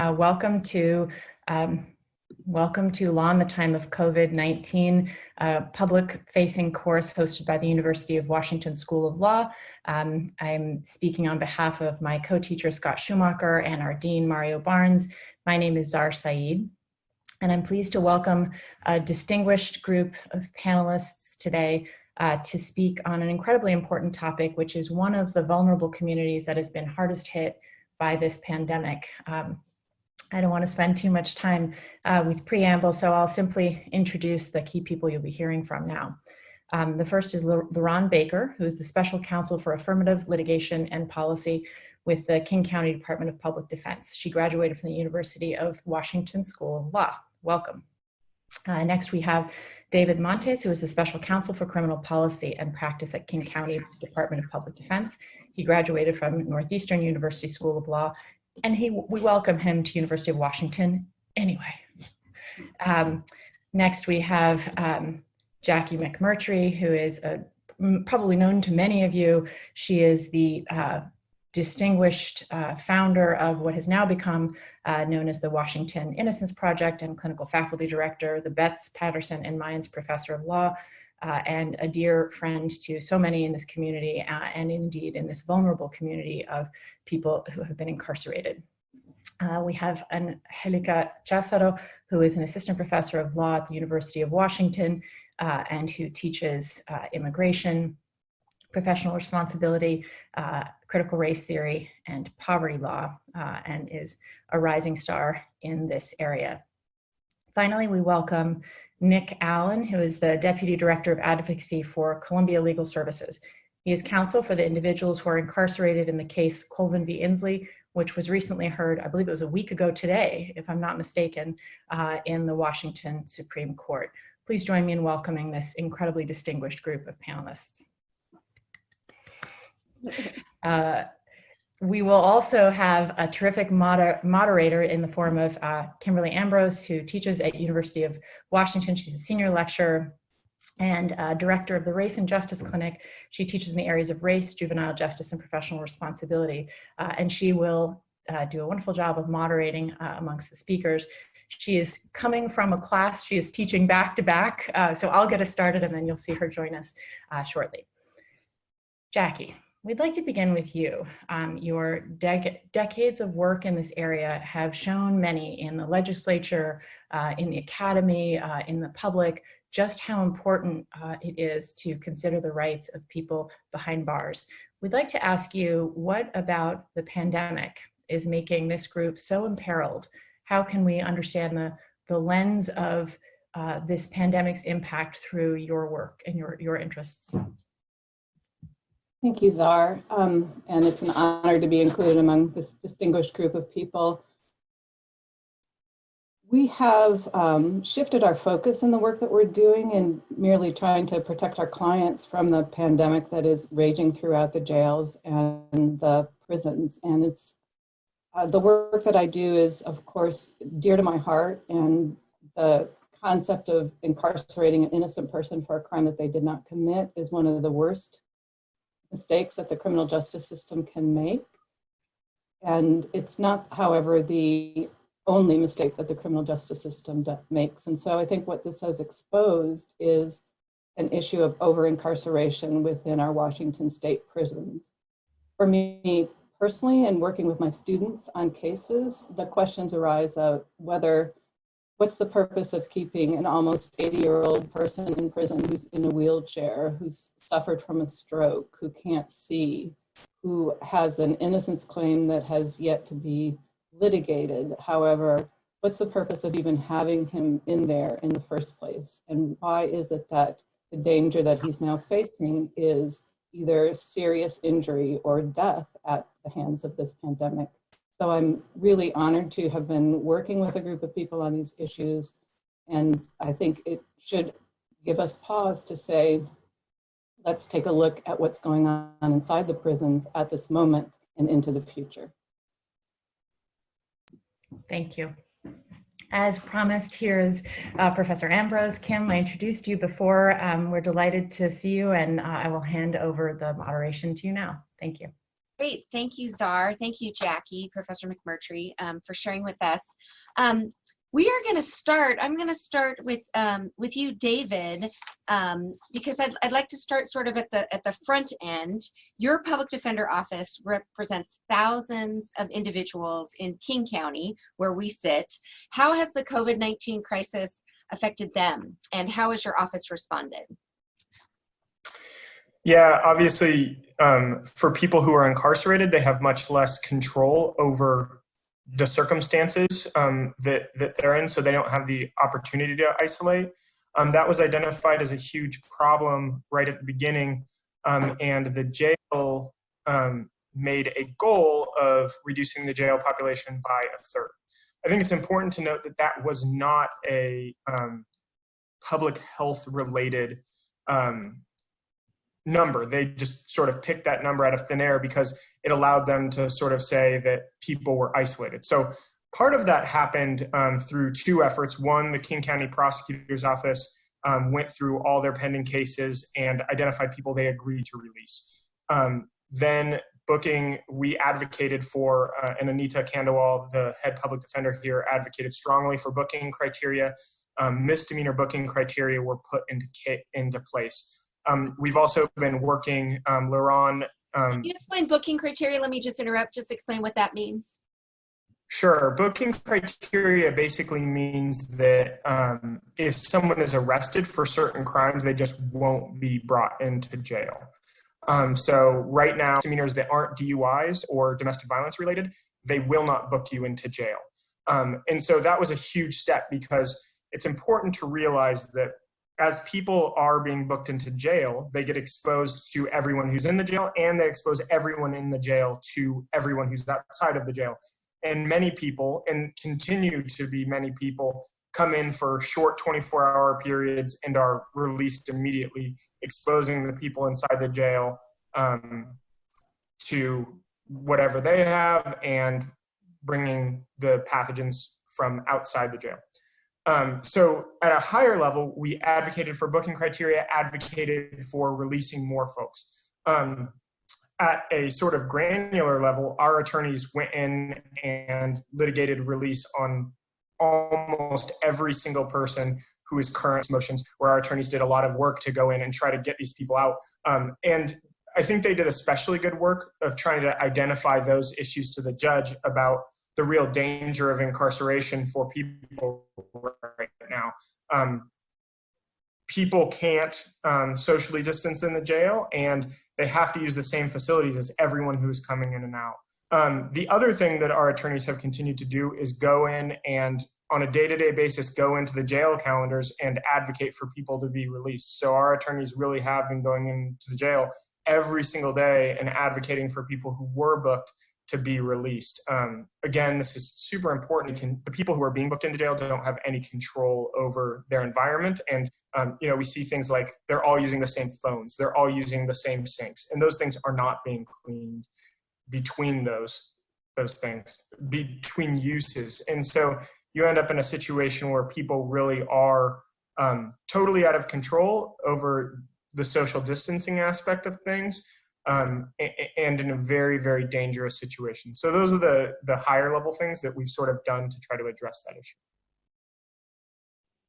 Uh, welcome to um, welcome to Law in the Time of COVID-19, uh, public-facing course hosted by the University of Washington School of Law. Um, I'm speaking on behalf of my co-teacher Scott Schumacher and our dean Mario Barnes. My name is Zahr Said, and I'm pleased to welcome a distinguished group of panelists today uh, to speak on an incredibly important topic, which is one of the vulnerable communities that has been hardest hit by this pandemic. Um, I don't want to spend too much time uh, with preamble, so I'll simply introduce the key people you'll be hearing from now. Um, the first is La Rond Baker, who is the Special Counsel for Affirmative Litigation and Policy with the King County Department of Public Defense. She graduated from the University of Washington School of Law. Welcome. Uh, next, we have David Montes, who is the Special Counsel for Criminal Policy and Practice at King County Department of Public Defense. He graduated from Northeastern University School of Law and he we welcome him to University of Washington anyway. Um, next we have um, Jackie McMurtrie, who is a, probably known to many of you. She is the uh, distinguished uh, founder of what has now become uh, known as the Washington Innocence Project and clinical faculty director, the Betts Patterson and Mines Professor of Law, uh, and a dear friend to so many in this community uh, and indeed in this vulnerable community of people who have been incarcerated. Uh, we have Angelica Chazaro, who is an assistant professor of law at the University of Washington uh, and who teaches uh, immigration, professional responsibility, uh, critical race theory, and poverty law, and is a rising star in this area. Finally, we welcome Nick Allen, who is the Deputy Director of Advocacy for Columbia Legal Services. He is counsel for the individuals who are incarcerated in the case Colvin v. Inslee, which was recently heard, I believe it was a week ago today, if I'm not mistaken, uh, in the Washington Supreme Court. Please join me in welcoming this incredibly distinguished group of panelists. Uh, we will also have a terrific moder moderator in the form of uh, Kimberly Ambrose, who teaches at University of Washington. She's a senior lecturer and uh, director of the Race and Justice Clinic. She teaches in the areas of race, juvenile justice, and professional responsibility. Uh, and she will uh, do a wonderful job of moderating uh, amongst the speakers. She is coming from a class, she is teaching back to back. Uh, so I'll get us started and then you'll see her join us shortly. Jackie. We'd like to begin with you. Um, your dec decades of work in this area have shown many in the legislature, uh, in the academy, uh, in the public, just how important uh, it is to consider the rights of people behind bars. We'd like to ask you, what about the pandemic is making this group so imperiled? How can we understand the, the lens of uh, this pandemic's impact through your work and your, your interests? Thank you, Zahr. Um, and it's an honor to be included among this distinguished group of people. We have um, shifted our focus in the work that we're doing and merely trying to protect our clients from the pandemic that is raging throughout the jails and the prisons. And it's uh, the work that I do is, of course, dear to my heart. And the concept of incarcerating an innocent person for a crime that they did not commit is one of the worst mistakes that the criminal justice system can make. And it's not, however, the only mistake that the criminal justice system makes. And so I think what this has exposed is an issue of over-incarceration within our Washington state prisons. For me personally, and working with my students on cases, the questions arise of whether what's the purpose of keeping an almost 80 year old person in prison who's in a wheelchair, who's suffered from a stroke, who can't see, who has an innocence claim that has yet to be litigated. However, what's the purpose of even having him in there in the first place? And why is it that the danger that he's now facing is either serious injury or death at the hands of this pandemic? So I'm really honored to have been working with a group of people on these issues. And I think it should give us pause to say, let's take a look at what's going on inside the prisons at this moment and into the future. Thank you. As promised, here is uh, Professor Ambrose. Kim, I introduced you before. Um, we're delighted to see you and uh, I will hand over the moderation to you now. Thank you. Great, thank you, Zahr. Thank you, Jackie, Professor McMurtrie, um, for sharing with us. Um, we are going to start. I'm going to start with um, with you, David, um, because I'd, I'd like to start sort of at the at the front end. Your public defender office represents thousands of individuals in King County, where we sit. How has the COVID-19 crisis affected them, and how has your office responded? Yeah, obviously, um, for people who are incarcerated, they have much less control over the circumstances um, that, that they're in, so they don't have the opportunity to isolate. Um, that was identified as a huge problem right at the beginning, um, and the jail um, made a goal of reducing the jail population by a third. I think it's important to note that that was not a um, public health related um, number. They just sort of picked that number out of thin air because it allowed them to sort of say that people were isolated. So part of that happened um, through two efforts. One, the King County Prosecutor's Office um, went through all their pending cases and identified people they agreed to release. Um, then booking, we advocated for, uh, and Anita Khandelwal, the head public defender here, advocated strongly for booking criteria. Um, misdemeanor booking criteria were put into, into place. Um, we've also been working, um, La Rond. Um, you explain booking criteria? Let me just interrupt, just explain what that means. Sure. Booking criteria basically means that um, if someone is arrested for certain crimes, they just won't be brought into jail. Um, so right now, misdemeanors that aren't DUIs or domestic violence related, they will not book you into jail. Um, and so that was a huge step because it's important to realize that as people are being booked into jail, they get exposed to everyone who's in the jail and they expose everyone in the jail to everyone who's outside of the jail. And many people, and continue to be many people, come in for short 24 hour periods and are released immediately, exposing the people inside the jail um, to whatever they have and bringing the pathogens from outside the jail. Um, so at a higher level, we advocated for booking criteria, advocated for releasing more folks. Um, at a sort of granular level, our attorneys went in and litigated release on almost every single person who is current motions, where our attorneys did a lot of work to go in and try to get these people out. Um, and I think they did especially good work of trying to identify those issues to the judge about the real danger of incarceration for people right now. Um, people can't um, socially distance in the jail and they have to use the same facilities as everyone who's coming in and out. Um, the other thing that our attorneys have continued to do is go in and on a day-to-day -day basis go into the jail calendars and advocate for people to be released. So our attorneys really have been going into the jail every single day and advocating for people who were booked to be released. Um, again, this is super important. Can, the people who are being booked into jail don't have any control over their environment. And, um, you know, we see things like they're all using the same phones. They're all using the same sinks. And those things are not being cleaned between those, those things, between uses. And so you end up in a situation where people really are um, totally out of control over the social distancing aspect of things um, and in a very, very dangerous situation. So those are the, the higher level things that we've sort of done to try to address that issue.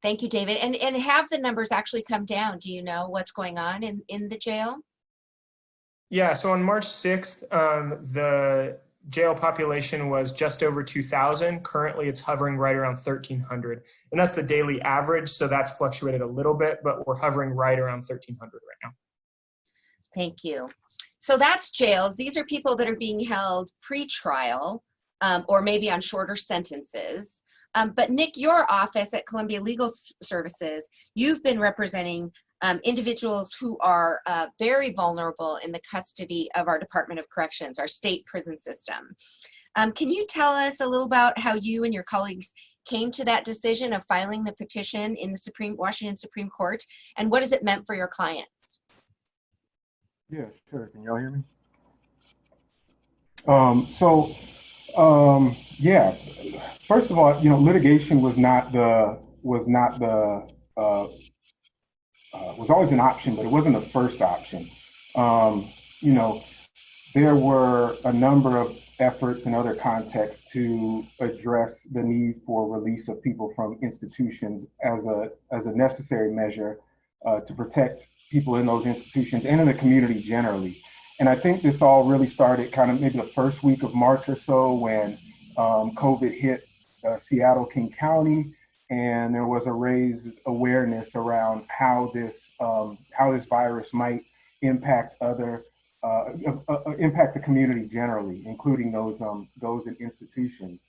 Thank you, David. And, and have the numbers actually come down? Do you know what's going on in, in the jail? Yeah, so on March 6th, um, the jail population was just over 2,000. Currently, it's hovering right around 1,300. And that's the daily average, so that's fluctuated a little bit, but we're hovering right around 1,300 right now. Thank you. So that's jails. These are people that are being held pre-trial um, or maybe on shorter sentences. Um, but Nick, your office at Columbia Legal Services, you've been representing um, individuals who are uh, very vulnerable in the custody of our Department of Corrections, our state prison system. Um, can you tell us a little about how you and your colleagues came to that decision of filing the petition in the Supreme Washington Supreme Court, and what has it meant for your clients? Yeah, sure. Can y'all hear me? Um, so, um, yeah. First of all, you know, litigation was not the was not the uh, uh, was always an option, but it wasn't the first option. Um, you know, there were a number of efforts in other contexts to address the need for release of people from institutions as a, as a necessary measure uh, to protect people in those institutions and in the community generally. And I think this all really started kind of maybe the first week of March or so when um, COVID hit uh, Seattle, King County, and there was a raised awareness around how this um, how this virus might impact other uh, uh, uh, impact the community generally, including those um, those in institutions.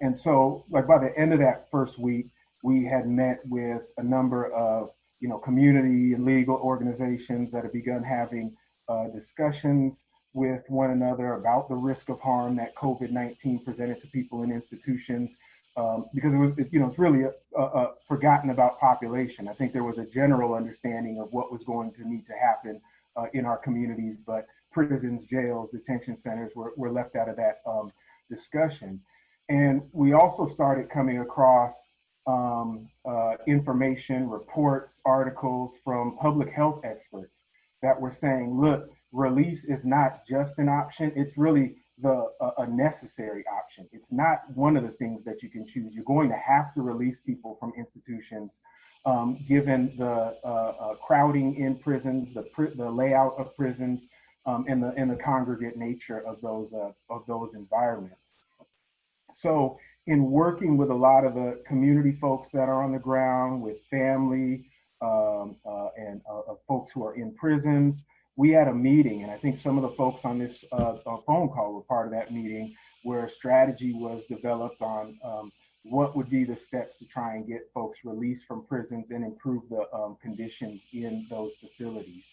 And so, like by the end of that first week, we had met with a number of you know community and legal organizations that have begun having uh, discussions with one another about the risk of harm that COVID-19 presented to people in institutions. Um, because it was, you know, it's really a, a, a, forgotten about population. I think there was a general understanding of what was going to need to happen uh, in our communities, but prisons, jails, detention centers were, were left out of that um, discussion. And we also started coming across um, uh, information, reports, articles from public health experts that were saying, look, release is not just an option, it's really the a necessary option. It's not one of the things that you can choose. You're going to have to release people from institutions um, given the uh, uh crowding in prisons, the, pr the layout of prisons, um, and the and the congregate nature of those uh, of those environments. So in working with a lot of the community folks that are on the ground, with family um, uh, and uh, folks who are in prisons, we had a meeting, and I think some of the folks on this uh, uh, phone call were part of that meeting, where a strategy was developed on um, what would be the steps to try and get folks released from prisons and improve the um, conditions in those facilities.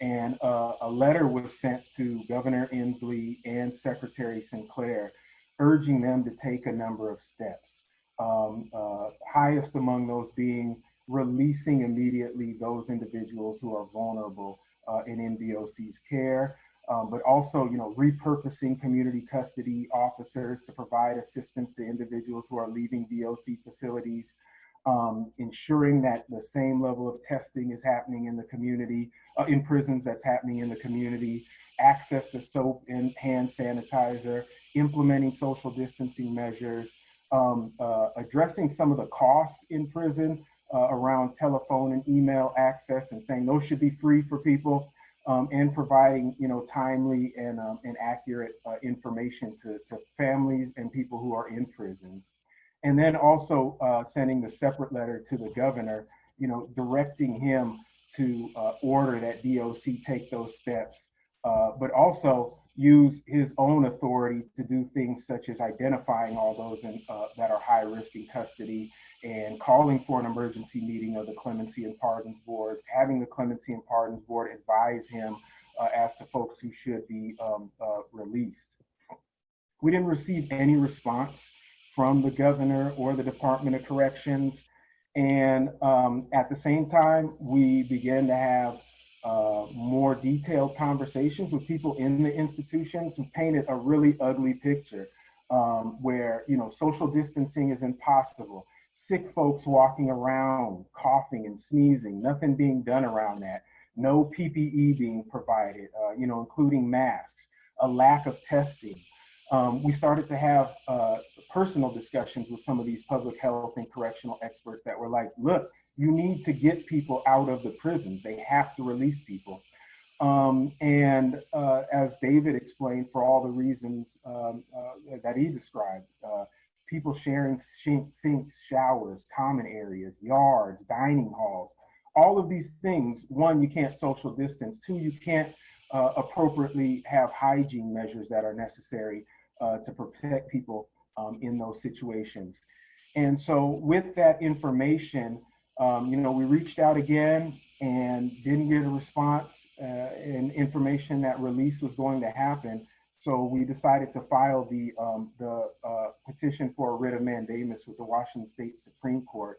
And uh, a letter was sent to Governor Inslee and Secretary Sinclair, urging them to take a number of steps. Um, uh, highest among those being releasing immediately those individuals who are vulnerable uh, in DOC's care, um, but also, you know, repurposing community custody officers to provide assistance to individuals who are leaving DOC facilities, um, ensuring that the same level of testing is happening in the community, uh, in prisons that's happening in the community, access to soap and hand sanitizer, implementing social distancing measures, um, uh, addressing some of the costs in prison uh, around telephone and email access and saying those should be free for people um, and providing you know timely and, um, and accurate uh, information to, to families and people who are in prisons. And then also uh, sending the separate letter to the governor, you know, directing him to uh, order that DOC take those steps, uh, but also use his own authority to do things such as identifying all those in, uh, that are high risk in custody and calling for an emergency meeting of the Clemency and Pardons Boards, having the Clemency and Pardons Board advise him uh, as to folks who should be um, uh, released. We didn't receive any response from the governor or the Department of Corrections. And um, at the same time, we began to have uh, more detailed conversations with people in the institutions who painted a really ugly picture um, where, you know, social distancing is impossible. Sick folks walking around, coughing and sneezing, nothing being done around that. No PPE being provided, uh, you know, including masks, a lack of testing. Um, we started to have uh, personal discussions with some of these public health and correctional experts that were like, look, you need to get people out of the prisons. They have to release people. Um, and uh, as David explained, for all the reasons um, uh, that he described, uh, people sharing sinks, showers, common areas, yards, dining halls, all of these things, one, you can't social distance, two, you can't uh, appropriately have hygiene measures that are necessary uh, to protect people um, in those situations. And so with that information, um, you know, we reached out again and didn't get a response uh, and information that release was going to happen. So we decided to file the, um, the uh, petition for a writ of mandamus with the Washington State Supreme Court.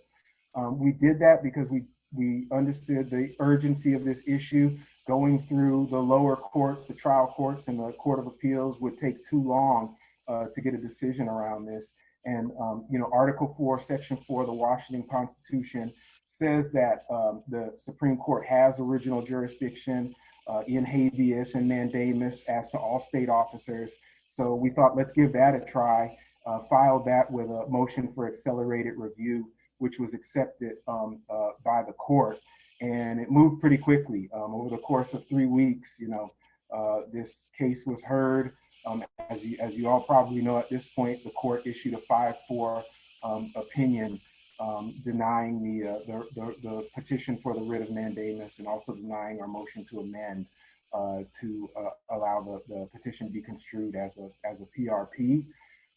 Um, we did that because we, we understood the urgency of this issue. Going through the lower courts, the trial courts, and the Court of Appeals would take too long uh, to get a decision around this. And, um, you know, Article 4, Section 4 of the Washington Constitution says that um, the Supreme Court has original jurisdiction uh, in habeas and mandamus as to all state officers. So we thought, let's give that a try. Uh, filed that with a motion for accelerated review, which was accepted um, uh, by the court. And it moved pretty quickly. Um, over the course of three weeks, you know, uh, this case was heard. Um, as, you, as you all probably know at this point, the court issued a 5-4 um, opinion um, denying the, uh, the, the, the, petition for the writ of mandamus and also denying our motion to amend uh, to uh, allow the, the petition be construed as a, as a PRP.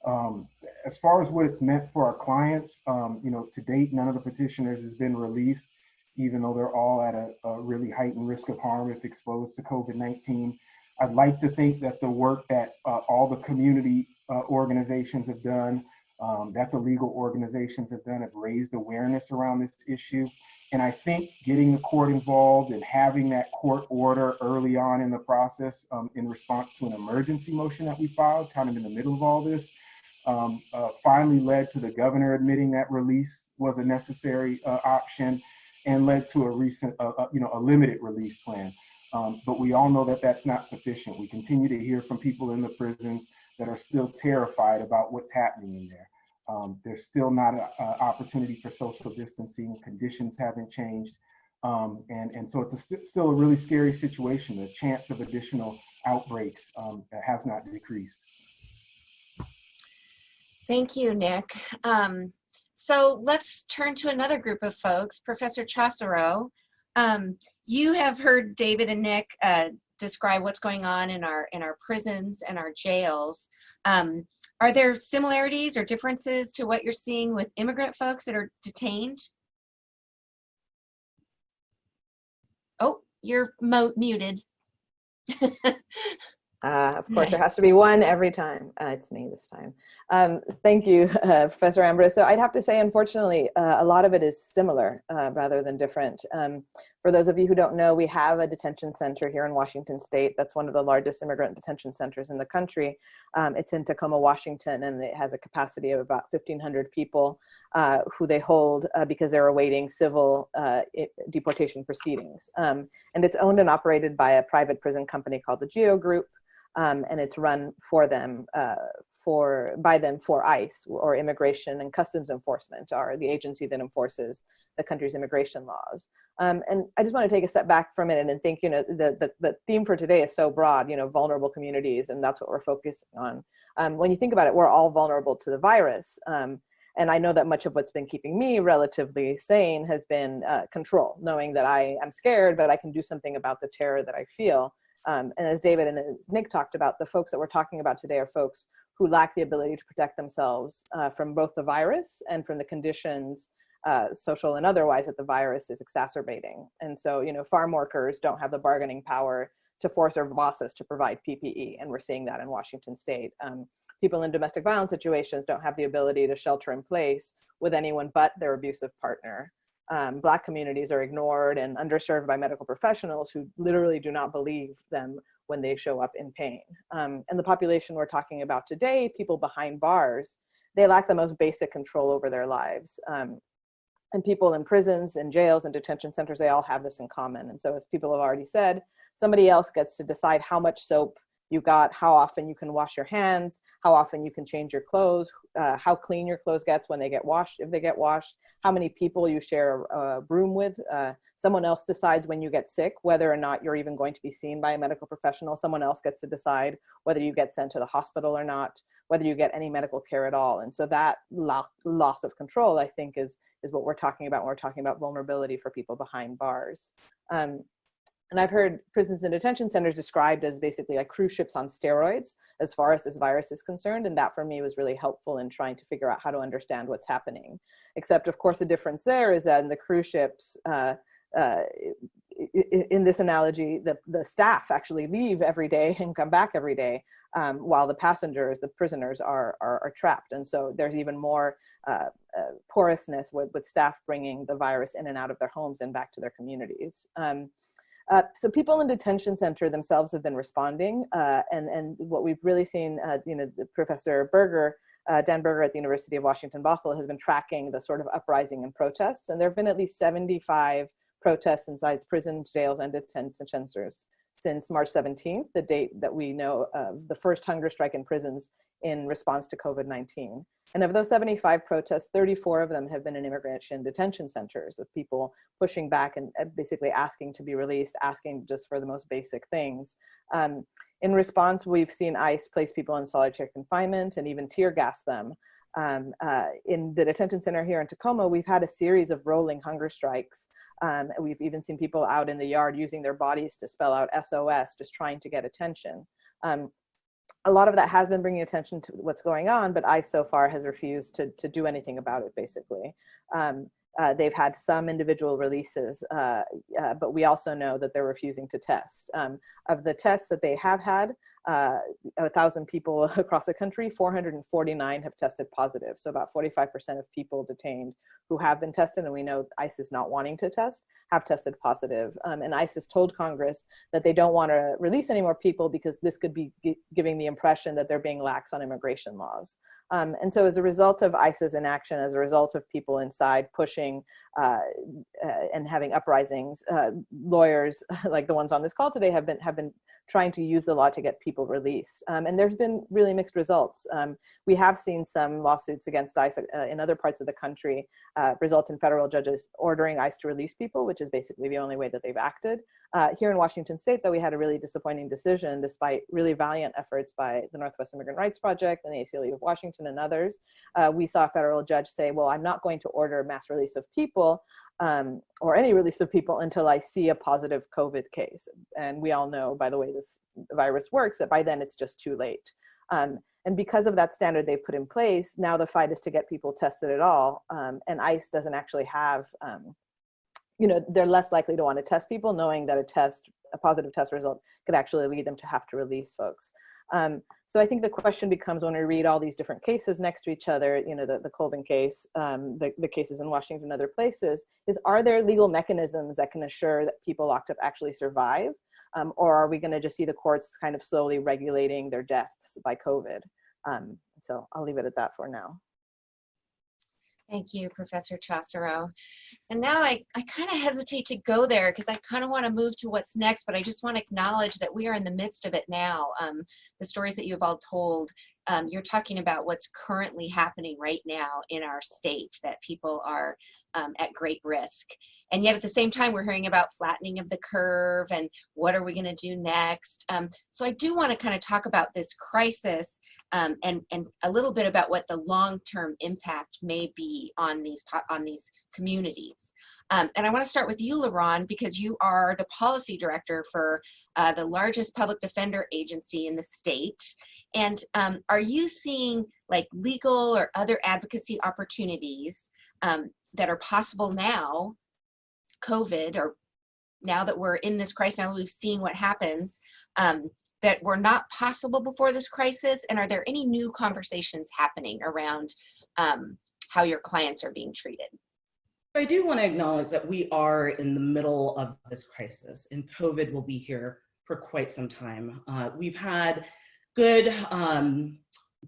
Um, as far as what it's meant for our clients, um, you know, to date, none of the petitioners has been released, even though they're all at a, a really heightened risk of harm if exposed to COVID-19. I'd like to think that the work that uh, all the community uh, organizations have done um, that the legal organizations have done have raised awareness around this issue. And I think getting the court involved and having that court order early on in the process um, in response to an emergency motion that we filed, kind of in the middle of all this, um, uh, finally led to the governor admitting that release was a necessary uh, option and led to a recent, uh, uh you know, a limited release plan. Um, but we all know that that's not sufficient. We continue to hear from people in the prisons that are still terrified about what's happening in there. Um, there's still not an opportunity for social distancing. Conditions haven't changed. Um, and, and so it's a st still a really scary situation. The chance of additional outbreaks um, has not decreased. Thank you, Nick. Um, so let's turn to another group of folks. Professor Chazaro, um, you have heard David and Nick uh, describe what's going on in our in our prisons and our jails. Um, are there similarities or differences to what you're seeing with immigrant folks that are detained? Oh, you're muted. Uh, of course, there has to be one every time. Uh, it's me this time. Um, thank you, uh, Professor Ambrose. So I'd have to say, unfortunately, uh, a lot of it is similar uh, rather than different. Um, for those of you who don't know, we have a detention center here in Washington State. That's one of the largest immigrant detention centers in the country. Um, it's in Tacoma, Washington, and it has a capacity of about 1,500 people uh, who they hold because they're awaiting civil deportation proceedings. Um, and it's owned and operated by a private prison company called the GEO Group um, and it's run for them, uh, for by them for ICE or Immigration and Customs Enforcement, are the agency that enforces the country's immigration laws. Um, and I just want to take a step back for a minute and think, you know, the, the, the theme for today is so broad, you know, vulnerable communities, and that's what we're focusing on. Um, when you think about it, we're all vulnerable to the virus. Um, and I know that much of what's been keeping me relatively sane has been uh, control, knowing that I am scared, but I can do something about the terror that I feel. Um, and as David and as Nick talked about, the folks that we're talking about today are folks who lack the ability to protect themselves uh, from both the virus and from the conditions, uh, social and otherwise, that the virus is exacerbating. And so, you know, farm workers don't have the bargaining power to force their bosses to provide PPE, and we're seeing that in Washington state. Um, people in domestic violence situations don't have the ability to shelter in place with anyone but their abusive partner um, Black communities are ignored and underserved by medical professionals who literally do not believe them when they show up in pain. Um, and the population we're talking about today, people behind bars, they lack the most basic control over their lives. Um, and people in prisons and jails and detention centers, they all have this in common. And so as people have already said, somebody else gets to decide how much soap you got how often you can wash your hands, how often you can change your clothes, uh, how clean your clothes gets when they get washed, if they get washed, how many people you share a, room with. Uh, someone else decides when you get sick, whether or not you're even going to be seen by a medical professional. Someone else gets to decide whether you get sent to the hospital or not, whether you get any medical care at all. And so that lo loss of control, I think, is, is what we're talking about when we're talking about vulnerability for people behind bars. Um, and I've heard prisons and detention centers described as basically like cruise ships on steroids as far as this virus is concerned. And that for me was really helpful in trying to figure out how to understand what's happening. Except of course, the difference there is that in the cruise ships, uh, uh, in this analogy, the, the staff actually leave every day and come back every day, um, while the passengers, the prisoners are, are, are, trapped. And so there's even more uh, uh, porousness with, with staff bringing the virus in and out of their homes and back to their communities. Um, uh, so people in detention center themselves have been responding, uh, and and what we've really seen, uh, you know, the Professor Berger, uh, Dan Berger at the University of Washington Bothell has been tracking the sort of uprising and protests, and there have been at least 75 protests inside prisons, jails, and detention centers since March 17th, the date that we know of the first hunger strike in prisons in response to COVID-19. And of those 75 protests, 34 of them have been in immigration detention centers with people pushing back and basically asking to be released, asking just for the most basic things. Um, in response, we've seen ICE place people in solitary confinement and even tear gas them. Um, uh, in the detention center here in Tacoma, we've had a series of rolling hunger strikes. Um, we've even seen people out in the yard using their bodies to spell out SOS, just trying to get attention. Um, a lot of that has been bringing attention to what's going on, but ICE so far has refused to, to do anything about it, basically. Um, uh, they've had some individual releases, uh, uh, but we also know that they're refusing to test. Um, of the tests that they have had, uh, a thousand people across the country, 449 have tested positive. So about 45% of people detained who have been tested, and we know ICE is not wanting to test, have tested positive. Um, and ICE has told Congress that they don't want to release any more people because this could be giving the impression that they're being lax on immigration laws. Um, and so as a result of ICE's inaction, as a result of people inside pushing uh, uh, and having uprisings, uh, lawyers like the ones on this call today have been, have been trying to use the law to get people released. Um, and there's been really mixed results. Um, we have seen some lawsuits against ICE uh, in other parts of the country uh, result in federal judges ordering ICE to release people, which is basically the only way that they've acted. Uh, here in Washington state, though, we had a really disappointing decision despite really valiant efforts by the Northwest Immigrant Rights Project and the ACLU of Washington and others. Uh, we saw a federal judge say, well, I'm not going to order mass release of people um, or any release of people until I see a positive COVID case. And we all know by the way this virus works that by then it's just too late. Um, and because of that standard they've put in place, now the fight is to get people tested at all. Um, and ICE doesn't actually have um, you know, they're less likely to want to test people knowing that a test, a positive test result could actually lead them to have to release folks. Um, so I think the question becomes when we read all these different cases next to each other, you know, the, the Colvin case, um, the, the cases in Washington and other places, is are there legal mechanisms that can assure that people locked up actually survive? Um, or are we gonna just see the courts kind of slowly regulating their deaths by COVID? Um, so I'll leave it at that for now. Thank you, Professor Chazaro. And now I, I kind of hesitate to go there because I kind of want to move to what's next, but I just want to acknowledge that we are in the midst of it now. Um, the stories that you've all told, um, you're talking about what's currently happening right now in our state, that people are um, at great risk. And yet at the same time, we're hearing about flattening of the curve and what are we going to do next. Um, so I do want to kind of talk about this crisis um, and, and a little bit about what the long-term impact may be on these, on these communities. Um, and I want to start with you, La Rond, because you are the policy director for uh, the largest public defender agency in the state. And um, are you seeing like legal or other advocacy opportunities um, that are possible now, COVID, or now that we're in this crisis, now that we've seen what happens, um, that were not possible before this crisis? And are there any new conversations happening around um, how your clients are being treated? I do want to acknowledge that we are in the middle of this crisis and COVID will be here for quite some time. Uh, we've had good um,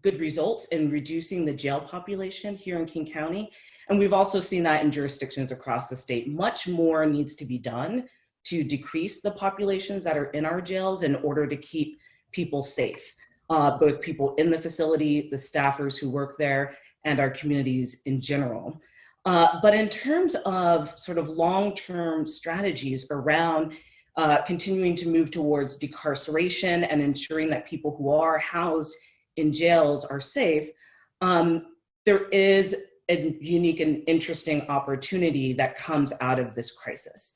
good results in reducing the jail population here in King County. And we've also seen that in jurisdictions across the state. Much more needs to be done to decrease the populations that are in our jails in order to keep people safe, uh, both people in the facility, the staffers who work there, and our communities in general. Uh, but in terms of sort of long-term strategies around uh, continuing to move towards decarceration and ensuring that people who are housed in jails are safe, um, there is a unique and interesting opportunity that comes out of this crisis.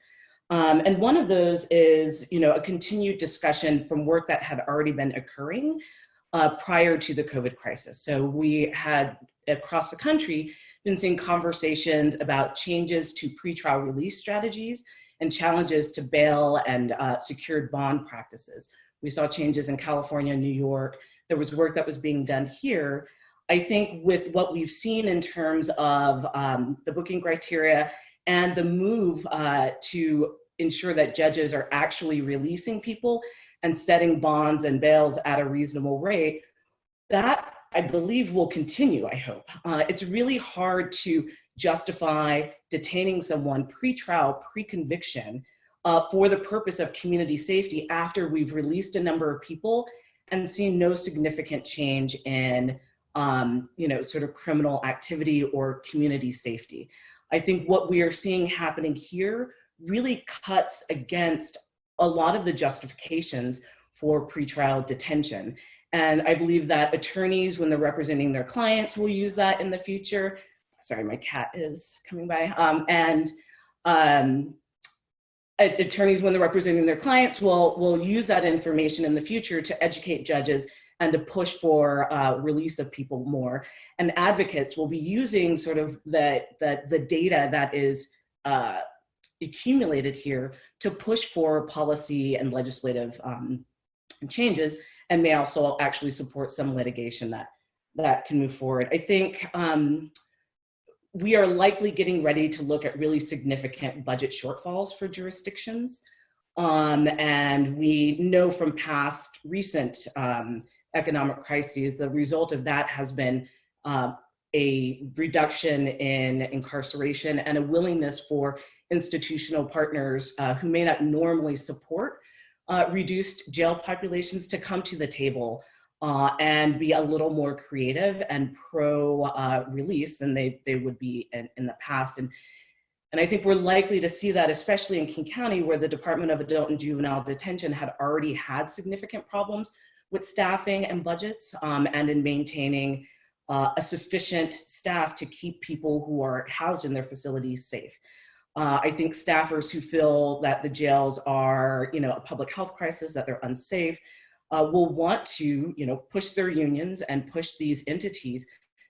Um, and one of those is, you know, a continued discussion from work that had already been occurring uh, prior to the COVID crisis. So we had across the country been seeing conversations about changes to pretrial release strategies and challenges to bail and uh, secured bond practices. We saw changes in California, New York, there was work that was being done here. I think with what we've seen in terms of um, the booking criteria and the move uh, to ensure that judges are actually releasing people and setting bonds and bails at a reasonable rate, that I believe will continue, I hope. Uh, it's really hard to justify detaining someone pre-trial, pre-conviction uh, for the purpose of community safety after we've released a number of people and seen no significant change in um, you know, sort of criminal activity or community safety. I think what we are seeing happening here really cuts against a lot of the justifications for pretrial detention. And I believe that attorneys, when they're representing their clients, will use that in the future. Sorry, my cat is coming by. Um, and um, attorneys, when they're representing their clients, will, will use that information in the future to educate judges and to push for uh, release of people more. And advocates will be using sort of the, the, the data that is uh, accumulated here to push for policy and legislative um, changes and may also actually support some litigation that, that can move forward. I think um, we are likely getting ready to look at really significant budget shortfalls for jurisdictions. Um, and we know from past recent um, economic crises, the result of that has been uh, a reduction in incarceration and a willingness for institutional partners uh, who may not normally support uh, reduced jail populations to come to the table uh, and be a little more creative and pro uh, release than they, they would be in, in the past. And, and I think we're likely to see that, especially in King County, where the Department of Adult and Juvenile Detention had already had significant problems with staffing and budgets um, and in maintaining uh, a sufficient staff to keep people who are housed in their facilities safe. Uh, I think staffers who feel that the jails are, you know, a public health crisis, that they're unsafe, uh, will want to, you know, push their unions and push these entities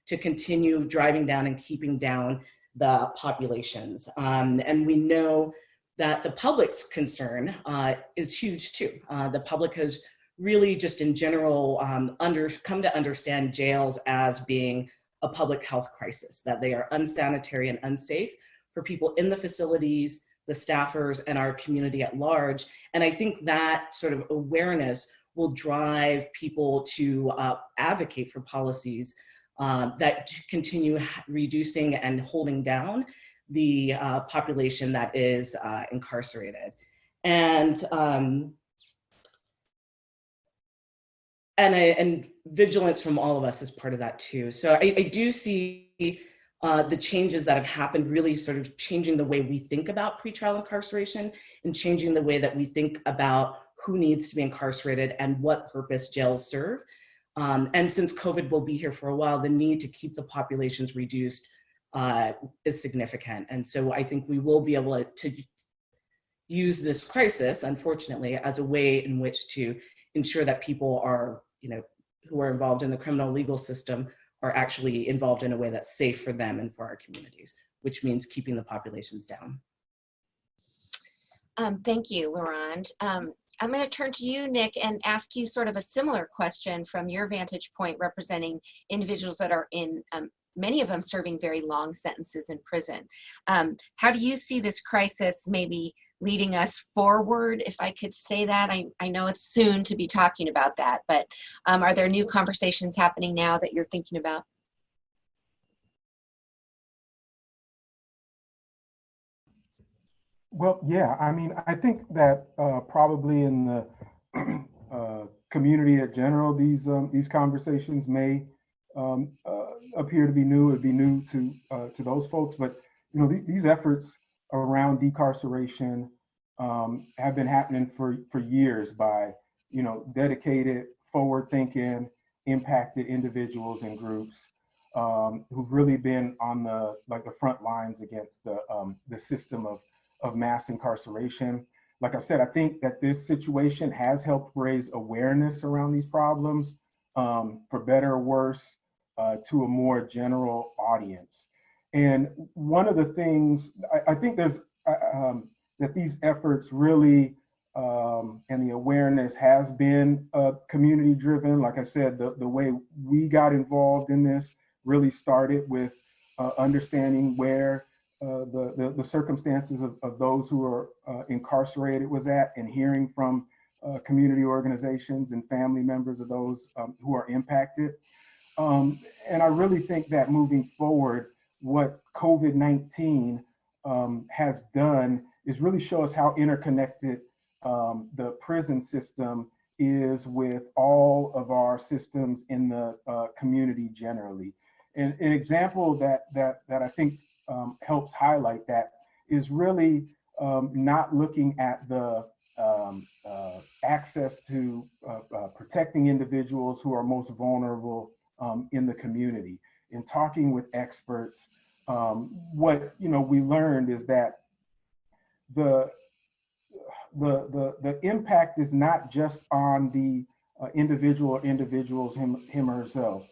to continue driving down and keeping down the populations. Um, and we know that the public's concern uh, is huge too. Uh, the public has really just in general um, under, come to understand jails as being a public health crisis, that they are unsanitary and unsafe for people in the facilities, the staffers, and our community at large. And I think that sort of awareness will drive people to uh, advocate for policies uh, that continue reducing and holding down the uh, population that is uh, incarcerated. And um, and, I, and vigilance from all of us is part of that too. So I, I do see uh, the changes that have happened really sort of changing the way we think about pretrial incarceration and changing the way that we think about who needs to be incarcerated and what purpose jails serve. Um, and since COVID will be here for a while, the need to keep the populations reduced uh, is significant. And so I think we will be able to use this crisis, unfortunately, as a way in which to ensure that people are, you know, who are involved in the criminal legal system are actually involved in a way that's safe for them and for our communities, which means keeping the populations down. Um, thank you, La Rond. Um, I'm going to turn to you, Nick, and ask you sort of a similar question from your vantage point representing individuals that are in, um, many of them serving very long sentences in prison. Um, how do you see this crisis maybe leading us forward, if I could say that? I, I know it's soon to be talking about that, but um, are there new conversations happening now that you're thinking about? Well, yeah, I mean, I think that uh, probably in the uh, community at general, these um, these conversations may um, uh, appear to be new. It'd be new to uh, to those folks, but you know, th these efforts around decarceration um, have been happening for for years by you know dedicated, forward-thinking, impacted individuals and groups um, who've really been on the like the front lines against the um, the system of of mass incarceration. Like I said, I think that this situation has helped raise awareness around these problems, um, for better or worse, uh, to a more general audience. And one of the things, I, I think there's, uh, um, that these efforts really, um, and the awareness has been uh, community driven. Like I said, the, the way we got involved in this really started with uh, understanding where uh, the, the, the, circumstances of, of those who are uh, incarcerated was at and hearing from uh, community organizations and family members of those um, who are impacted. Um, and I really think that moving forward, what COVID-19 um, has done is really show us how interconnected um, the prison system is with all of our systems in the uh, community generally. And an example that, that, that I think um, helps highlight that is really um, not looking at the um, uh, access to uh, uh, protecting individuals who are most vulnerable um, in the community. In talking with experts, um, what you know we learned is that the the the the impact is not just on the uh, individual or individuals him him or herself.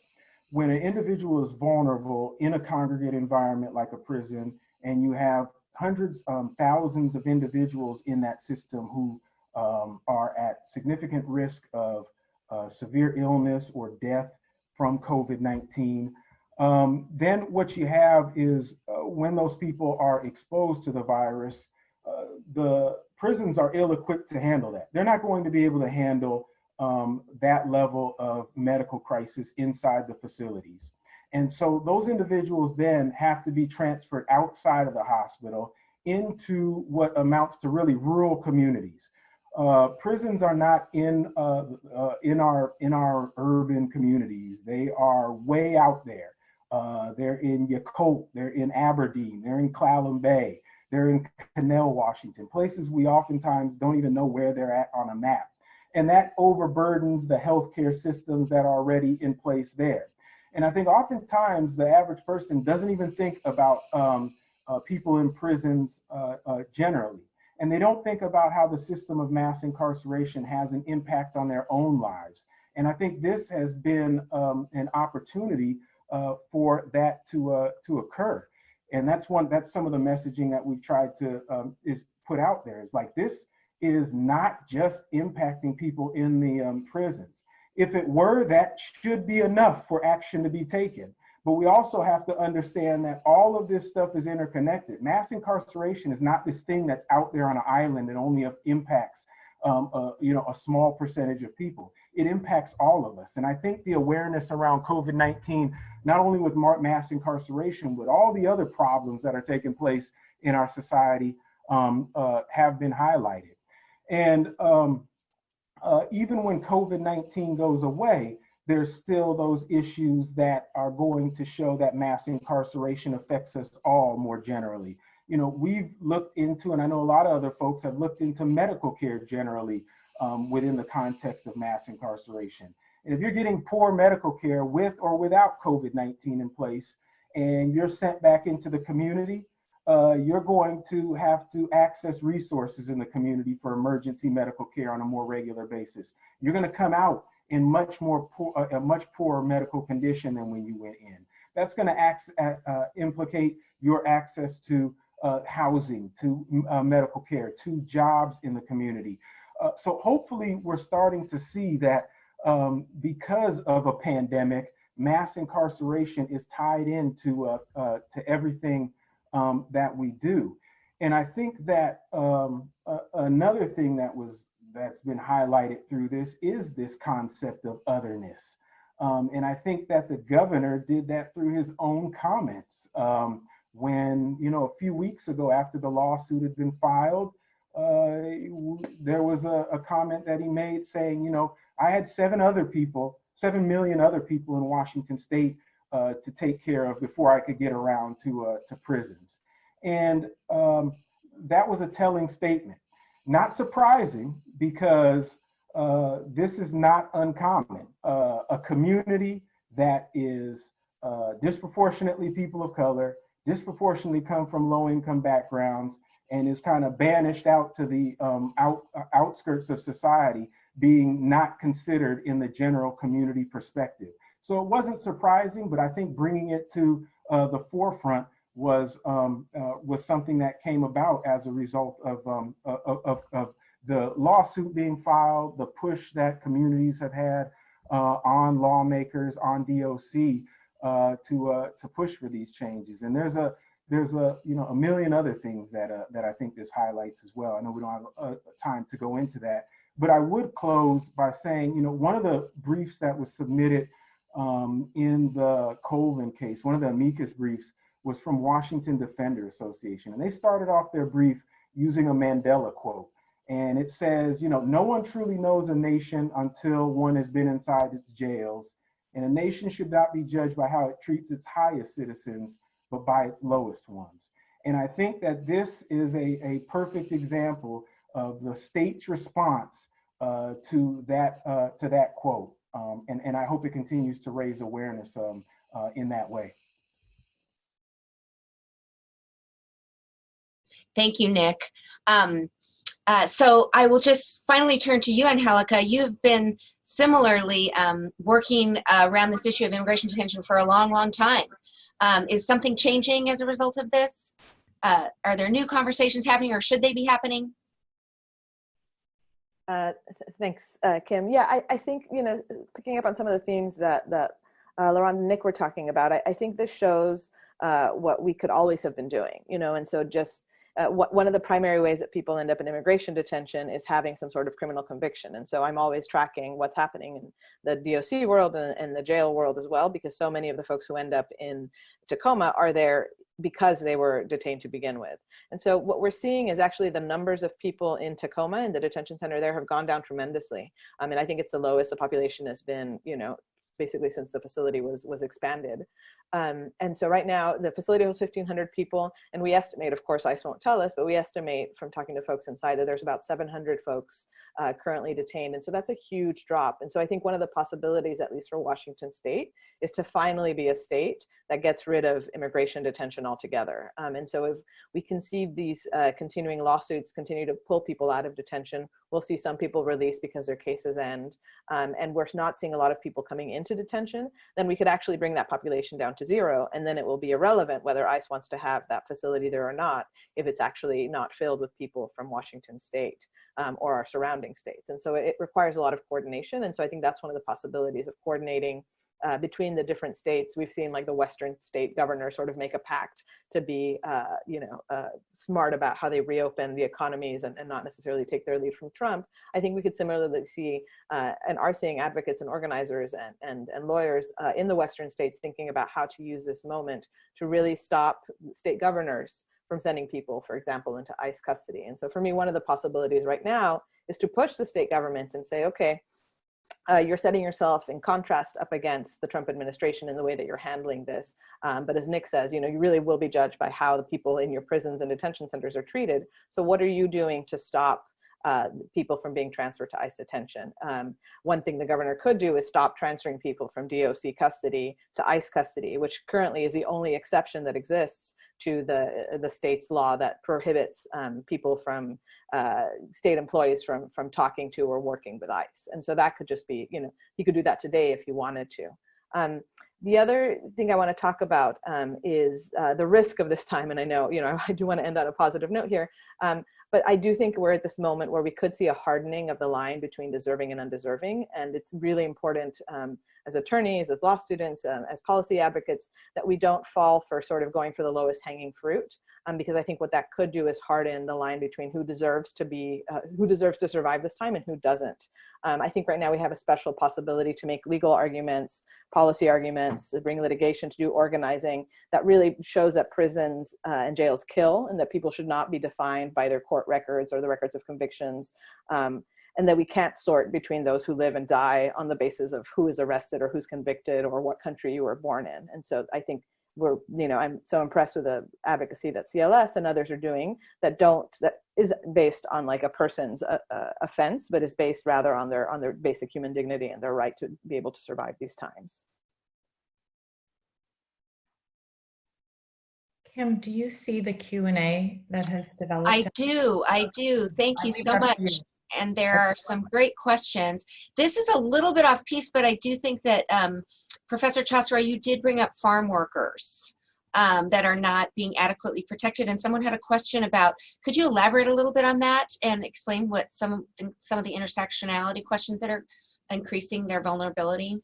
When an individual is vulnerable in a congregate environment like a prison, and you have hundreds, um, thousands of individuals in that system who um, are at significant risk of uh, severe illness or death from COVID-19. Um, then what you have is uh, when those people are exposed to the virus, uh, the prisons are ill-equipped to handle that. They're not going to be able to handle um, that level of medical crisis inside the facilities. And so those individuals then have to be transferred outside of the hospital into what amounts to really rural communities. Uh, prisons are not in uh, uh, in our in our urban communities. They are way out there. Uh, they're in Yacolt, they're in Aberdeen, they're in Clallam Bay, they're in Connell, Washington, places we oftentimes don't even know where they're at on a map. And that overburdens the healthcare systems that are already in place there. And I think oftentimes the average person doesn't even think about um, uh, people in prisons uh, uh, generally. And they don't think about how the system of mass incarceration has an impact on their own lives. And I think this has been um, an opportunity for that to, uh, to occur. And that's one, that's some of the messaging that we've tried to um, is put out there. Is like, this is not just impacting people in the um, prisons. If it were, that should be enough for action to be taken. But we also have to understand that all of this stuff is interconnected. Mass incarceration is not this thing that's out there on an island that only impacts um, a, you know, a small percentage of people. It impacts all of us. And I think the awareness around COVID-19, not only with mass incarceration, but all the other problems that are taking place in our society um, uh, have been highlighted. And um, uh, even when COVID-19 goes away, there's still those issues that are going to show that mass incarceration affects us all more generally. You know, we've looked into, and I know a lot of other folks have looked into medical care generally um, within the context of mass incarceration. And if you're getting poor medical care with or without COVID-19 in place, and you're sent back into the community, uh, you're going to have to access resources in the community for emergency medical care on a more regular basis. You're gonna come out in much more poor, a much poorer medical condition than when you went in. That's going to uh, uh, implicate your access to uh, housing, to uh, medical care, to jobs in the community. Uh, so hopefully we're starting to see that um, because of a pandemic, mass incarceration is tied into uh, to everything um, that we do. And I think that um, another thing that was that's been highlighted through this is this concept of otherness. Um, and I think that the governor did that through his own comments. Um, when, you know, a few weeks ago after the lawsuit had been filed, uh, there was a, a, comment that he made saying, you know, I had seven other people, seven million other people in Washington state uh, to take care of before I could get around to, uh, to prisons. And um, that was a telling statement. Not surprising because uh, this is not uncommon. Uh, a community that is uh, disproportionately people of color, disproportionately come from low income backgrounds, and is kind of banished out to the um, out, uh, outskirts of society, being not considered in the general community perspective. So it wasn't surprising, but I think bringing it to uh, the forefront was um, uh, was something that came about as a result of, um, of, of, of, the lawsuit being filed, the push that communities have had uh, on lawmakers, on DOC uh, to uh, to push for these changes. And there's a there's a you know a million other things that uh, that I think this highlights as well. I know we don't have time to go into that, but I would close by saying you know one of the briefs that was submitted um, in the Colvin case, one of the amicus briefs was from Washington Defender Association. And they started off their brief using a Mandela quote. And it says, you know, no one truly knows a nation until one has been inside its jails. And a nation should not be judged by how it treats its highest citizens, but by its lowest ones. And I think that this is a, a perfect example of the state's response uh, to that uh, to that quote. Um, and, and I hope it continues to raise awareness um, uh, in that way. Thank you, Nick. Um, uh, so I will just finally turn to you, Angelica. You've been similarly um, working uh, around this issue of immigration detention for a long, long time. Um, is something changing as a result of this? Uh, are there new conversations happening or should they be happening? Uh, th thanks, uh, Kim. Yeah, I, I think, you know, picking up on some of the themes that, that uh, La Rond and Nick were talking about, I, I think this shows uh, what we could always have been doing, you know, and so just uh, wh one of the primary ways that people end up in immigration detention is having some sort of criminal conviction. And so I'm always tracking what's happening in the DOC world and, and the jail world as well, because so many of the folks who end up in Tacoma are there because they were detained to begin with. And so what we're seeing is actually the numbers of people in Tacoma and the detention center there have gone down tremendously. I mean, I think it's the lowest the population has been, you know, basically since the facility was was expanded. Um, and so right now the facility holds 1,500 people, and we estimate, of course, ICE won't tell us, but we estimate from talking to folks inside that there's about 700 folks uh, currently detained, and so that's a huge drop. And so I think one of the possibilities, at least for Washington State, is to finally be a state that gets rid of immigration detention altogether. Um, and so if we conceive these uh, continuing lawsuits continue to pull people out of detention, we'll see some people released because their cases end, um, and we're not seeing a lot of people coming into detention, then we could actually bring that population down to zero, and then it will be irrelevant whether ICE wants to have that facility there or not, if it's actually not filled with people from Washington state um, or our surrounding states. And so it requires a lot of coordination, and so I think that's one of the possibilities of coordinating uh, between the different states. We've seen like the Western state governor sort of make a pact to be, uh, you know, uh, smart about how they reopen the economies and, and, not necessarily take their lead from Trump. I think we could similarly see uh, and are seeing advocates and organizers and, and, and lawyers uh, in the Western states thinking about how to use this moment to really stop state governors from sending people, for example, into ICE custody. And so for me, one of the possibilities right now is to push the state government and say, okay, uh, you're setting yourself in contrast up against the Trump administration in the way that you're handling this. Um, but as Nick says, you know, you really will be judged by how the people in your prisons and detention centers are treated. So what are you doing to stop uh, people from being transferred to ICE detention. Um, one thing the governor could do is stop transferring people from DOC custody to ICE custody, which currently is the only exception that exists to the, the state's law that prohibits um, people from uh, state employees from, from talking to or working with ICE. And so that could just be, you know, he could do that today if he wanted to. Um, the other thing I want to talk about um, is uh, the risk of this time. And I know, you know, I do want to end on a positive note here. Um, but I do think we're at this moment where we could see a hardening of the line between deserving and undeserving. And it's really important um, as attorneys, as law students, um, as policy advocates, that we don't fall for sort of going for the lowest hanging fruit. Um, because I think what that could do is harden the line between who deserves to be, uh, who deserves to survive this time and who doesn't. Um, I think right now we have a special possibility to make legal arguments, policy arguments, bring litigation, to do organizing that really shows that prisons uh, and jails kill and that people should not be defined by their court records or the records of convictions. Um, and that we can't sort between those who live and die on the basis of who is arrested or who's convicted or what country you were born in. And so I think we're, you know, I'm so impressed with the advocacy that CLS and others are doing that don't, that is based on like a person's uh, uh, offense, but is based rather on their, on their basic human dignity and their right to be able to survive these times. Kim, do you see the Q&A that has developed? I do, I do. Thank you so much and there are some great questions. This is a little bit off piece, but I do think that um, Professor Chazaro, you did bring up farm workers um, that are not being adequately protected. And someone had a question about, could you elaborate a little bit on that and explain what some some of the intersectionality questions that are increasing their vulnerability?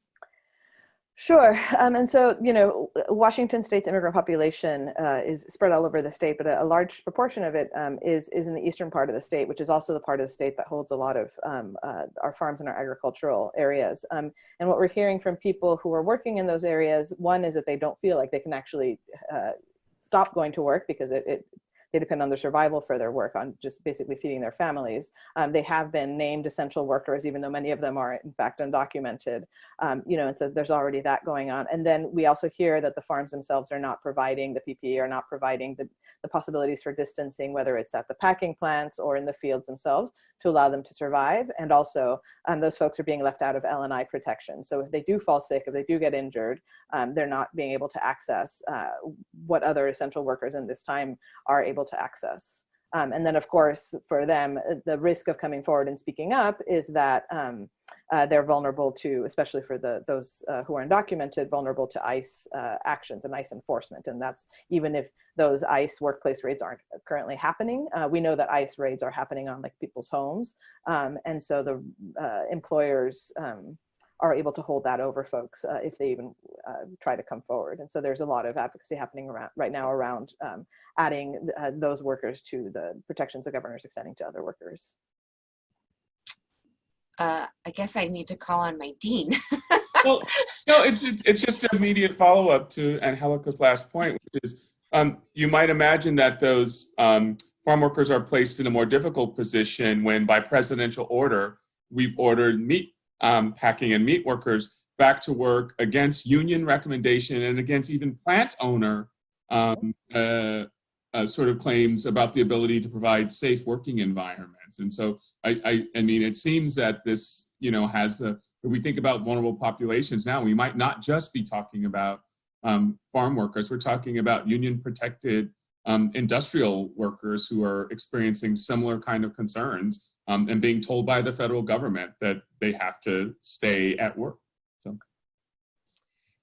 Sure. Um, and so, you know, Washington state's immigrant population uh, is spread all over the state, but a, a large proportion of it um, is is in the eastern part of the state, which is also the part of the state that holds a lot of um, uh, our farms and our agricultural areas. Um, and what we're hearing from people who are working in those areas, one is that they don't feel like they can actually uh, stop going to work because it, it they depend on their survival for their work on just basically feeding their families. Um, they have been named essential workers, even though many of them are in fact undocumented. Um, you know, and so there's already that going on. And then we also hear that the farms themselves are not providing the PPE, are not providing the, the possibilities for distancing, whether it's at the packing plants or in the fields themselves to allow them to survive. And also um, those folks are being left out of L&I protection. So if they do fall sick, if they do get injured, um, they're not being able to access uh, what other essential workers in this time are able to access. Um, and then of course, for them, uh, the risk of coming forward and speaking up is that um, uh, they're vulnerable to, especially for the those uh, who are undocumented, vulnerable to ICE uh, actions and ICE enforcement. And that's even if those ICE workplace raids aren't currently happening. Uh, we know that ICE raids are happening on like people's homes. Um, and so the uh, employers um, are able to hold that over folks uh, if they even uh, try to come forward. And so there's a lot of advocacy happening around right now around um, adding uh, those workers to the protections the governor's extending to other workers. Uh, I guess I need to call on my dean. well, no, it's, it's, it's just an immediate follow up to Angelica's last point, which is um, you might imagine that those um, farm workers are placed in a more difficult position when by presidential order, we've ordered meat um, packing and meat workers back to work against union recommendation and against even plant owner um, uh, uh, sort of claims about the ability to provide safe working environments. And so, I, I, I mean, it seems that this, you know, has a, we think about vulnerable populations now, we might not just be talking about um, farm workers, we're talking about union protected um, industrial workers who are experiencing similar kind of concerns um, and being told by the federal government that they have to stay at work. So.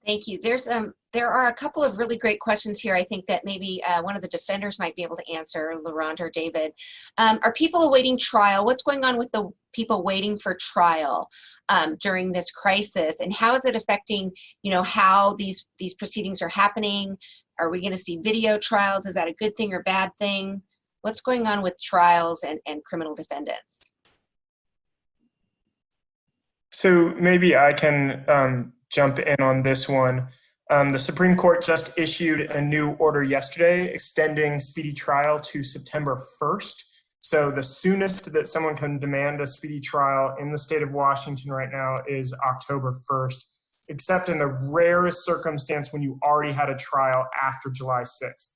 Thank you. There's um there are a couple of really great questions here. I think that maybe uh, one of the defenders might be able to answer, LaRonda or David. Um, are people awaiting trial? What's going on with the people waiting for trial um, during this crisis, and how is it affecting, you know, how these these proceedings are happening? Are we going to see video trials? Is that a good thing or bad thing? What's going on with trials and, and criminal defendants? So maybe I can um, jump in on this one. Um, the Supreme Court just issued a new order yesterday extending speedy trial to September 1st. So the soonest that someone can demand a speedy trial in the state of Washington right now is October 1st, except in the rarest circumstance when you already had a trial after July 6th.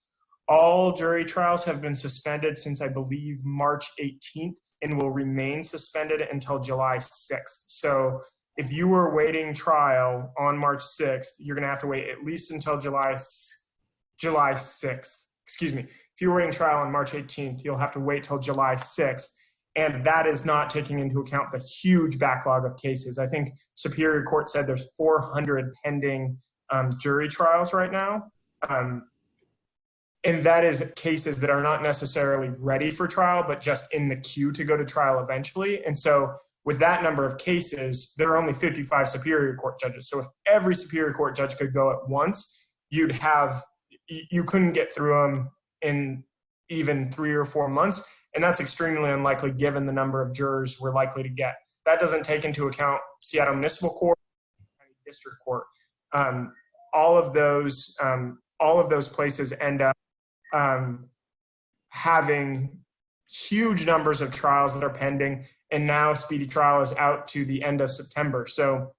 All jury trials have been suspended since I believe March 18th and will remain suspended until July 6th. So if you were waiting trial on March 6th, you're going to have to wait at least until July July 6th. Excuse me. If you were waiting trial on March 18th, you'll have to wait till July 6th. And that is not taking into account the huge backlog of cases. I think Superior Court said there's 400 pending um, jury trials right now. Um, and that is cases that are not necessarily ready for trial, but just in the queue to go to trial eventually. And so with that number of cases, there are only 55 Superior Court judges. So if every Superior Court judge could go at once, you'd have, you couldn't get through them in even three or four months. And that's extremely unlikely given the number of jurors we're likely to get. That doesn't take into account Seattle Municipal Court, District Court. Um, all of those, um, all of those places end up um, having huge numbers of trials that are pending, and now speedy trial is out to the end of September. So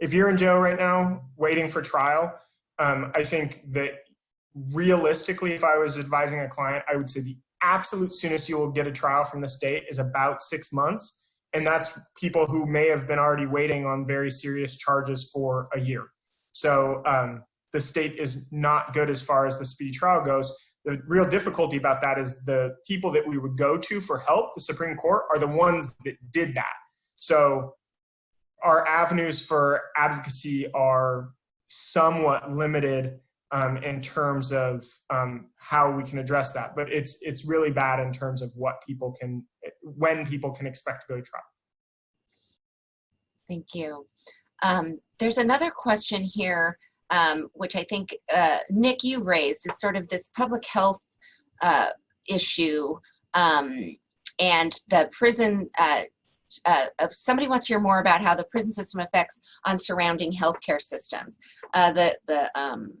if you're in jail right now waiting for trial, um, I think that realistically, if I was advising a client, I would say the absolute soonest you will get a trial from the state is about six months. And that's people who may have been already waiting on very serious charges for a year. So um, the state is not good as far as the speedy trial goes. The real difficulty about that is the people that we would go to for help, the Supreme Court, are the ones that did that. So our avenues for advocacy are somewhat limited um, in terms of um, how we can address that. But it's it's really bad in terms of what people can, when people can expect to go to trial. Thank you. Um, there's another question here um, which I think, uh, Nick, you raised, is sort of this public health uh, issue um, and the prison, uh, uh, somebody wants to hear more about how the prison system affects on surrounding healthcare systems. Uh, the, the, um,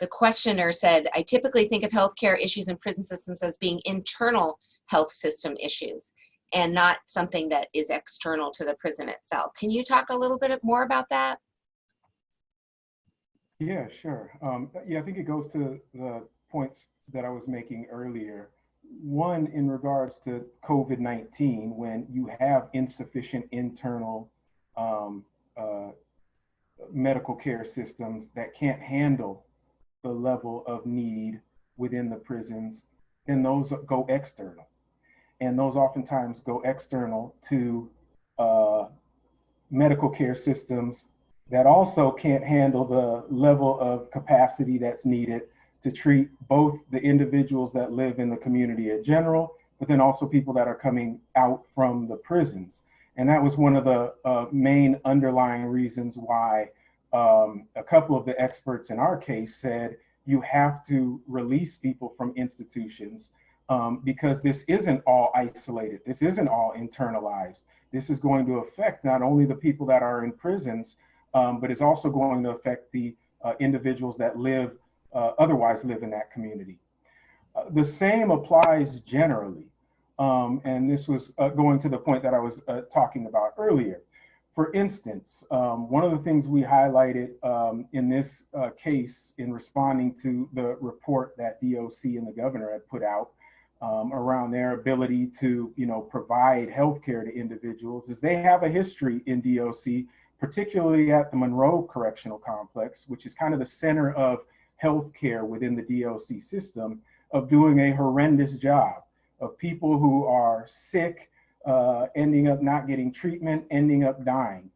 the questioner said, I typically think of healthcare issues in prison systems as being internal health system issues and not something that is external to the prison itself. Can you talk a little bit more about that? Yeah, sure. Um, yeah, I think it goes to the points that I was making earlier. One, in regards to COVID 19, when you have insufficient internal um, uh, medical care systems that can't handle the level of need within the prisons, then those go external. And those oftentimes go external to uh, medical care systems that also can't handle the level of capacity that's needed to treat both the individuals that live in the community in general, but then also people that are coming out from the prisons. And that was one of the uh, main underlying reasons why um, a couple of the experts in our case said you have to release people from institutions um, because this isn't all isolated. This isn't all internalized. This is going to affect not only the people that are in prisons, um, but it's also going to affect the uh, individuals that live, uh, otherwise live in that community. Uh, the same applies generally. Um, and this was uh, going to the point that I was uh, talking about earlier. For instance, um, one of the things we highlighted um, in this uh, case in responding to the report that DOC and the governor had put out um, around their ability to, you know, provide healthcare to individuals is they have a history in DOC particularly at the Monroe Correctional Complex, which is kind of the center of healthcare within the DOC system, of doing a horrendous job of people who are sick, uh, ending up not getting treatment, ending up dying.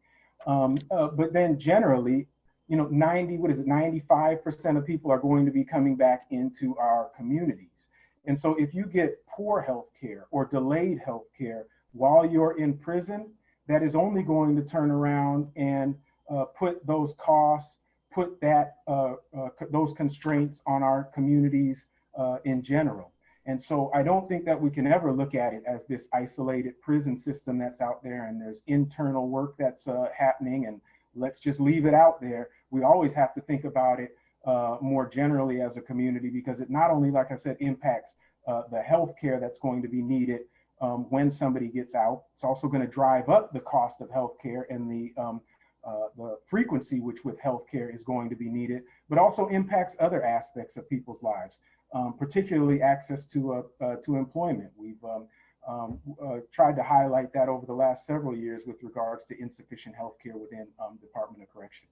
Um, uh, but then generally, you know, 90, what is it, 95% of people are going to be coming back into our communities. And so if you get poor health care or delayed health care while you're in prison, that is only going to turn around and uh, put those costs, put that uh, uh, those constraints on our communities uh, in general. And so I don't think that we can ever look at it as this isolated prison system that's out there and there's internal work that's uh, happening and let's just leave it out there. We always have to think about it uh, more generally as a community because it not only, like I said, impacts the health care that's going to be needed, um, when somebody gets out. It's also going to drive up the cost of healthcare and the um, uh, the frequency which with healthcare is going to be needed, but also impacts other aspects of people's lives, um, particularly access to uh, uh, to employment. We've um, um, uh, tried to highlight that over the last several years with regards to insufficient healthcare within um, Department of Corrections.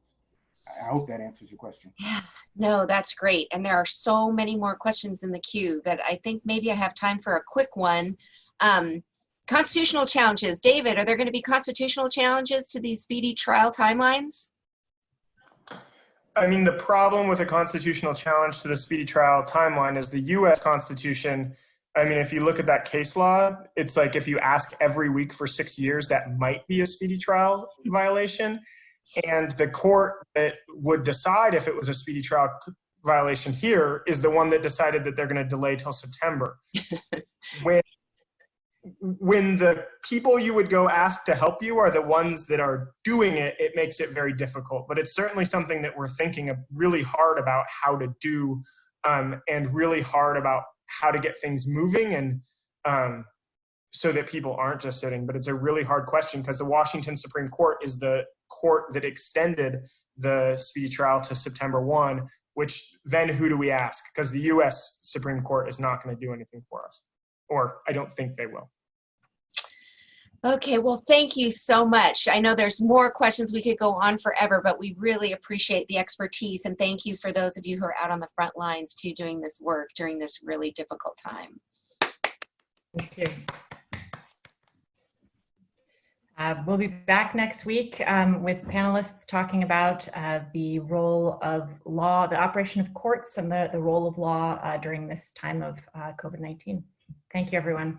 I hope that answers your question. Yeah, no, that's great. And there are so many more questions in the queue that I think maybe I have time for a quick one. Um, constitutional challenges. David, are there going to be constitutional challenges to these speedy trial timelines? I mean, the problem with a constitutional challenge to the speedy trial timeline is the US Constitution. I mean, if you look at that case law, it's like if you ask every week for six years, that might be a speedy trial violation. And the court that would decide if it was a speedy trial violation here is the one that decided that they're going to delay till September. when when the people you would go ask to help you are the ones that are doing it, it makes it very difficult. But it's certainly something that we're thinking really hard about how to do um, and really hard about how to get things moving and um, so that people aren't just sitting. But it's a really hard question because the Washington Supreme Court is the court that extended the speedy trial to September 1, which then who do we ask? Because the US Supreme Court is not going to do anything for us or I don't think they will. Okay, well, thank you so much. I know there's more questions we could go on forever, but we really appreciate the expertise and thank you for those of you who are out on the front lines too doing this work during this really difficult time. Thank you. Uh, we'll be back next week um, with panelists talking about uh, the role of law, the operation of courts and the, the role of law uh, during this time of uh, COVID-19. Thank you, everyone.